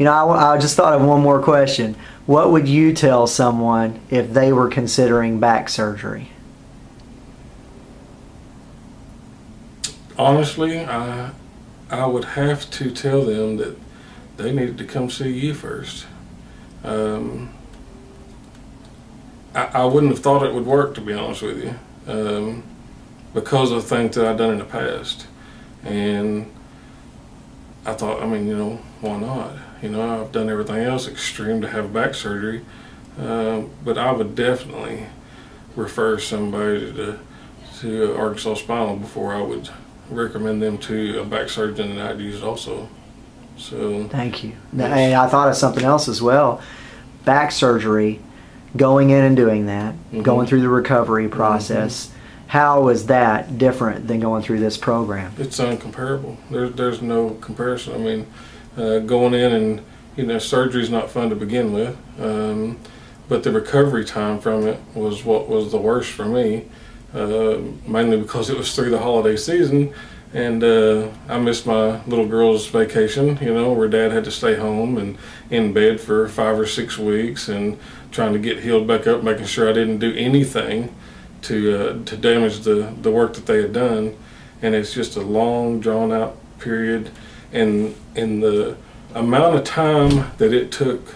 You know, I, I just thought of one more question. What would you tell someone if they were considering back surgery? Honestly, I I would have to tell them that they needed to come see you first. Um, I, I wouldn't have thought it would work, to be honest with you, um, because of things that I've done in the past. And I thought, I mean, you know, why not? You know, I've done everything else extreme to have back surgery, uh, but I would definitely refer somebody to, to Arkansas Spinal before I would recommend them to a back surgeon that I'd use also. So Thank you. And I thought of something else as well. Back surgery, going in and doing that, Mhm. going through the recovery process. How is that different than going through this program? it's uncomparable. There's there's no comparison. I mean, uh, going in and you know surgery is not fun to begin with, um, but the recovery time from it was what was the worst for me, uh, mainly because it was through the holiday season, and uh, I missed my little girl's vacation. You know, where Dad had to stay home and in bed for five or six weeks, and trying to get healed back up, making sure I didn't do anything to uh, to damage the the work that they had done. And it's just a long drawn out period. And in the amount of time that it took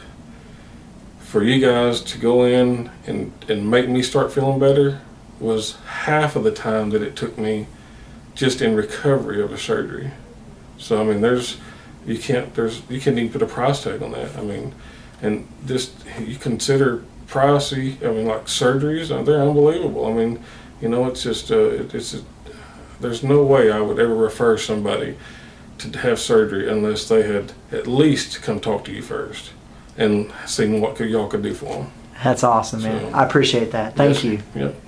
for you guys to go in and, and make me start feeling better was half of the time that it took me just in recovery of a surgery. So i mean there's you can't there's you can't even put a price tag on that. I mean and just you consider pricey i mean like surgeries uh, they're unbelievable i mean you know it's just uh, it, it's there's no way I would ever refer somebody to have surgery unless they had at least come talk to you first and seen what could, y'all could do for them. That's awesome, man. So- I appreciate that. Thank Yes, you. Yep.